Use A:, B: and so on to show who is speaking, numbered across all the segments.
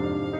A: thank you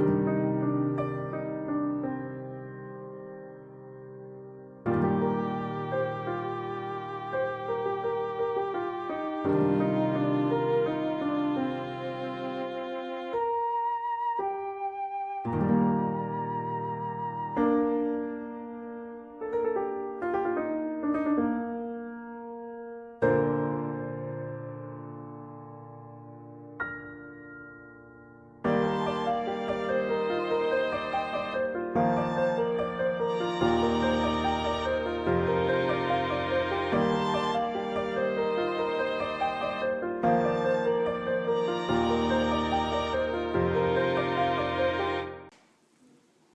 A: you